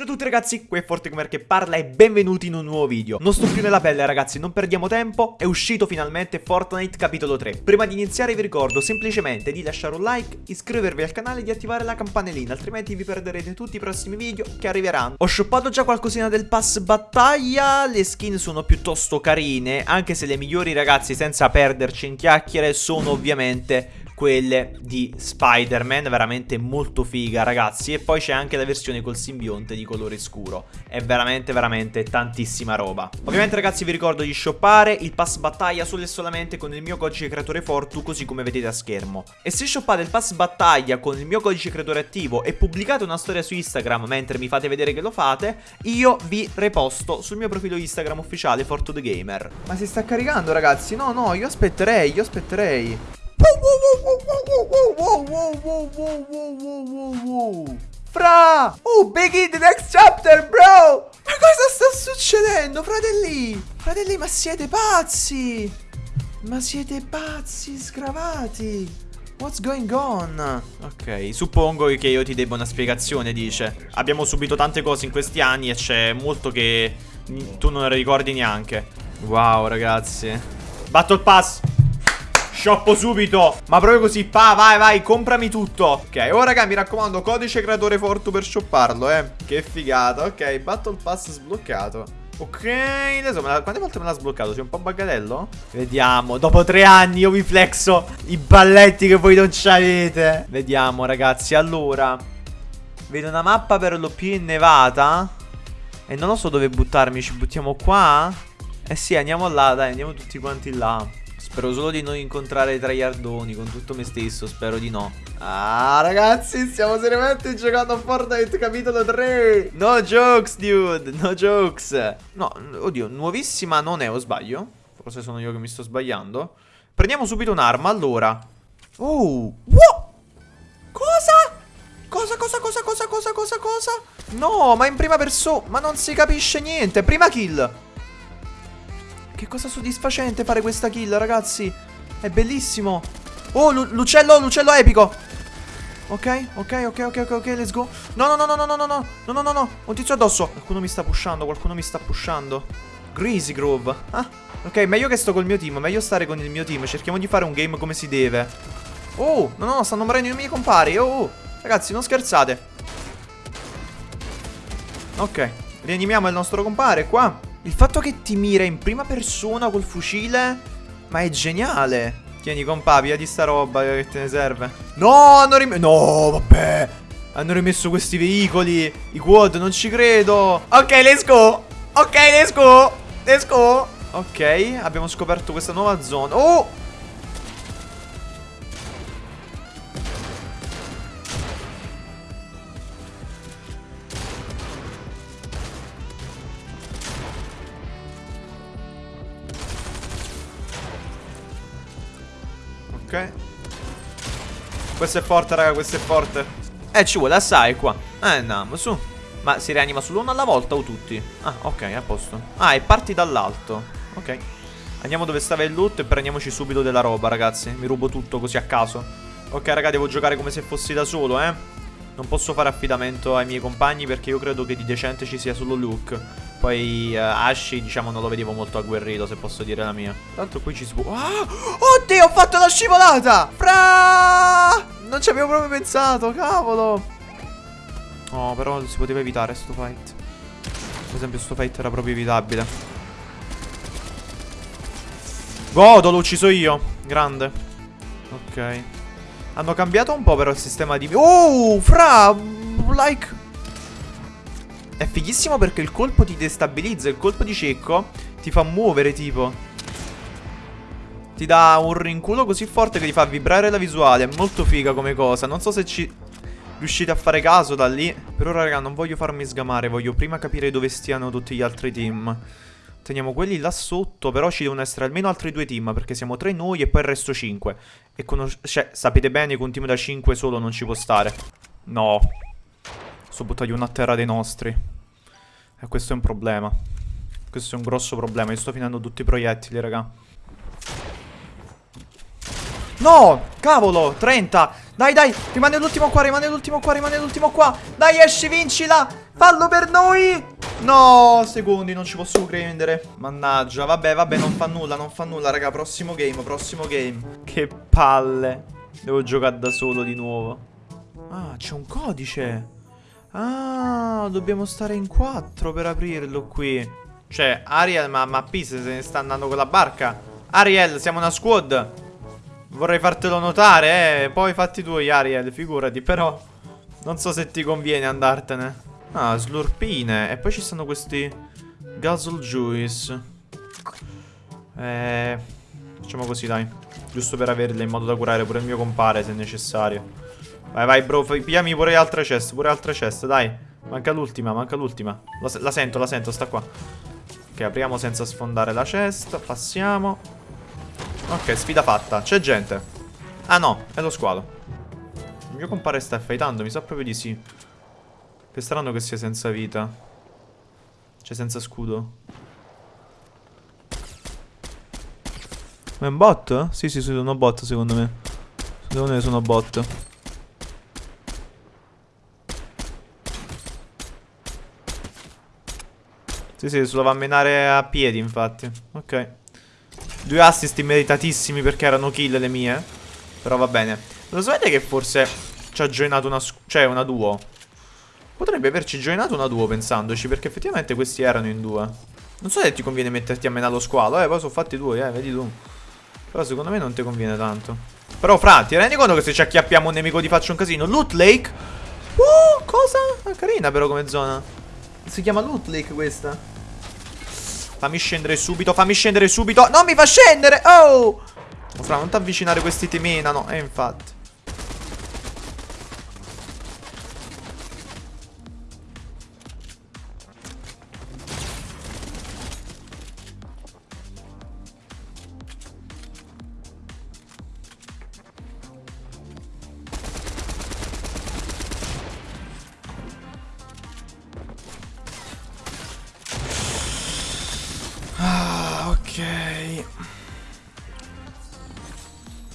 Ciao a tutti ragazzi, qui è Fortecomer che parla e benvenuti in un nuovo video. Non sto più nella pelle ragazzi, non perdiamo tempo, è uscito finalmente Fortnite capitolo 3 Prima di iniziare vi ricordo semplicemente di lasciare un like, iscrivervi al canale e di attivare la campanellina Altrimenti vi perderete tutti i prossimi video che arriveranno. Ho shoppato già qualcosina del pass battaglia, le skin sono piuttosto carine Anche se le migliori ragazzi senza perderci in chiacchiere sono ovviamente quelle di Spider-Man, veramente molto figa ragazzi. E poi c'è anche la versione col simbionte di colore scuro. È veramente veramente tantissima roba. Ovviamente ragazzi vi ricordo di shoppare. Il pass battaglia solo e solamente con il mio codice creatore Fortu così come vedete a schermo. E se shoppate il pass battaglia con il mio codice creatore attivo e pubblicate una storia su Instagram mentre mi fate vedere che lo fate Io vi reposto sul mio profilo Instagram ufficiale Fortu The Gamer. Ma si sta caricando ragazzi, no no io aspetterei, io aspetterei Fra! Oh, begin the next chapter, bro! Ma cosa sta succedendo, fratelli? Fratelli, ma siete pazzi? Ma siete pazzi, sgravati? What's going on? Ok, suppongo che io ti debba una spiegazione, dice. Abbiamo subito tante cose in questi anni e c'è molto che tu non ricordi neanche. Wow, ragazzi. Battle Pass! Shoppo subito. Ma proprio così Pa vai vai comprami tutto. Ok ora raga mi raccomando Codice creatore Fortu per shopparlo eh. Che figata Ok Battle Pass sbloccato. Ok, adesso la, quante volte me l'ha sbloccato? Sei un po' baggatello? Vediamo, dopo tre anni io vi flexo i balletti che voi non c'avete Vediamo ragazzi, allora. Vedo una mappa per lo più innevata. E non lo so dove buttarmi, ci buttiamo qua? Eh sì, andiamo là, dai, andiamo tutti quanti là Spero solo di non incontrare traiardoni con tutto me stesso, spero di no. Ah, ragazzi, stiamo seriamente giocando a Fortnite capitolo 3. No jokes, dude, no jokes. No, oddio, nuovissima non è, o sbaglio? Forse sono io che mi sto sbagliando. Prendiamo subito un'arma, allora. Oh, what? Cosa? Cosa, cosa, cosa, cosa, cosa, cosa, cosa? No, ma in prima persona, ma non si capisce niente. Prima kill. Che cosa soddisfacente fare questa kill, ragazzi. È bellissimo. Oh, l'uccello, l'uccello epico. Ok, ok, ok, ok, ok, ok, let's go. No, no, no, no, no, no, no, no, no, no, no, no, un tizio addosso. Qualcuno mi sta pushando, qualcuno mi sta pushando. Greasy Grove. Ah, ok, meglio che sto col mio team, meglio stare con il mio team. Cerchiamo di fare un game come si deve. Oh, no, no, stanno morendo i miei compari. Oh, oh, ragazzi, non scherzate. Ok, rianimiamo il nostro compare qua. Il fatto che ti mira in prima persona col fucile Ma è geniale. Tieni compa, via di sta roba che te ne serve. No, hanno rimesso No, vabbè. Hanno rimesso questi veicoli I quad, non ci credo. Ok, let's go. Ok, let's go. Let's go. Ok, abbiamo scoperto questa nuova zona. Oh Ok. Questo è forte raga questo è forte. Eh ci vuole assai qua. Eh andiamo su. Ma si rianima solo uno alla volta o tutti? Ah ok a posto. Ah e parti dall'alto. Ok. Andiamo dove stava il loot e prendiamoci subito della roba ragazzi. Mi rubo tutto così a caso. Ok raga devo giocare come se fossi da solo eh. Non posso fare affidamento ai miei compagni perché io credo che di decente ci sia solo Luke poi uh, Ashi, diciamo, non lo vedevo molto agguerrito, se posso dire la mia. L'altro qui ci si può... Ah! Oddio, ho fatto la scivolata! Fra! Non ci avevo proprio pensato, cavolo! Oh, però si poteva evitare sto fight. Per esempio, sto fight era proprio evitabile. Godo, l'ho ucciso io. Grande. Ok. Hanno cambiato un po' però il sistema di... Oh, fra! Like... È fighissimo perché il colpo ti destabilizza, il colpo di cecco ti fa muovere tipo. Ti dà un rinculo così forte che ti fa vibrare la visuale, è molto figa come cosa. Non so se ci riuscite a fare caso da lì. Per ora raga non voglio farmi sgamare, voglio prima capire dove stiano tutti gli altri team. Teniamo quelli là sotto, però ci devono essere almeno altri due team, perché siamo tre noi e poi il resto cinque. E cioè, sapete bene che un team da cinque solo non ci può stare. No. Sto buttando uno terra dei nostri. E questo è un problema. Questo è un grosso problema. Io sto finendo tutti i proiettili, raga. No, cavolo, 30 Dai, dai, rimane l'ultimo qua, rimane l'ultimo qua, rimane l'ultimo qua. Dai, esci, vincila! Fallo per noi! No, secondi, non ci posso credere. Mannaggia, vabbè, vabbè, non fa nulla, non fa nulla, raga. Prossimo game, prossimo game. Che palle. Devo giocare da solo di nuovo. Ah, c'è un codice Ah, dobbiamo stare in quattro per aprirlo qui Cioè, Ariel, ma, ma P se ne sta andando con la barca Ariel, siamo una squad Vorrei fartelo notare, eh. Poi fatti tu, Ariel, figurati. Però non so se ti conviene andartene. Ah, slurpine. E poi ci stanno questi Guzzle Juice. Eh... Facciamo così, dai. Giusto per averle in modo da curare pure il mio compare, se necessario. Vai, vai, bro. Pigliami pure altre chest, pure altre chest, dai. Manca l'ultima, manca l'ultima. La, la sento, la sento, sta qua. Ok, apriamo senza sfondare la chest. Passiamo. Ok, sfida fatta. C'è gente. Ah no, è lo squalo. Il mio compare sta fightando, mi sa proprio di sì. Che strano che sia senza vita. Cioè senza scudo. Ma è un bot? Sì, sì, sono bot secondo me. Secondo me sono bot. Sì, sì, se lo va a menare a piedi, infatti. Ok. Due assist meritatissimi perché erano kill le mie. Però va bene. Lo sapete che forse ci ha joinato una, cioè una duo? Potrebbe averci joinato una duo pensandoci perché effettivamente questi erano in due. Non so se ti conviene metterti a menare lo squalo, eh, poi sono fatti due, eh, vedi tu. Però secondo me non ti conviene tanto. Però fra, ti rendi conto che se ci acchiappiamo un nemico ti faccio un casino? Loot Lake? Uh, cosa? Ah, carina però come zona. Si chiama Loot Lake questa. Fammi scendere subito, fammi scendere subito. Non mi fa scendere, oh! Fra, non ti avvicinare questi ti menano E eh, infatti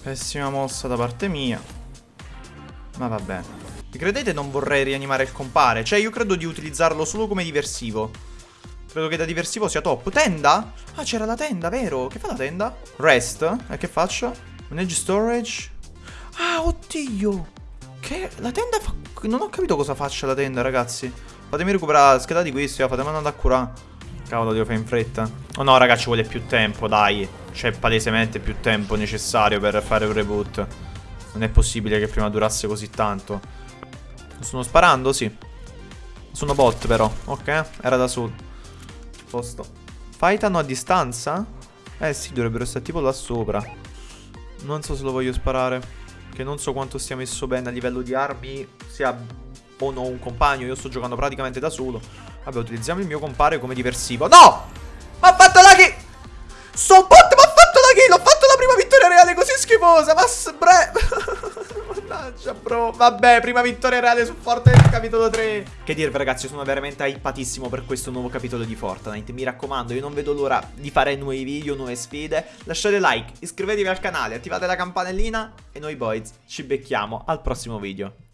Pessima mossa da parte mia. Ma vabbè. Credete non vorrei rianimare il compare? Cioè io credo di utilizzarlo solo come diversivo. Credo che da diversivo sia top. Tenda? Ah, c'era la tenda, vero? Che fa la tenda? Rest. E che faccio? Manage storage. Ah, oddio. Che... La tenda fa... Non ho capito cosa faccia la tenda, ragazzi. Fatemi recuperare la scheda di questo, fatemi andare a curare. Cavolo, devo fare in fretta. Oh no, raga, ci vuole più tempo, dai. C'è palesemente più tempo necessario per fare un reboot. Non è possibile che prima durasse così tanto. Sto sparando? Sì. Sono bot però. Ok, era da solo. Posto. Fightano a distanza? Eh sì, dovrebbero stare tipo là sopra. Non so se lo voglio sparare. Che non so quanto stia messo bene a livello di armi. Sia o no un compagno. Io sto giocando praticamente da solo. Vabbè, utilizziamo il mio compare come diversivo. No! Ha fatto la kill! Sto bot mi ha fatto la kill! Ho fatto la prima vittoria reale così schifosa! Ma bre... Mannaggia, bro. Vabbè, prima vittoria reale su Fortnite capitolo 3. Che dirvi, ragazzi, sono veramente hypatissimo per questo nuovo capitolo di Fortnite. Mi raccomando, io non vedo l'ora di fare nuovi video, nuove sfide. Lasciate like, iscrivetevi al canale, attivate la campanellina e noi boys ci becchiamo al prossimo video.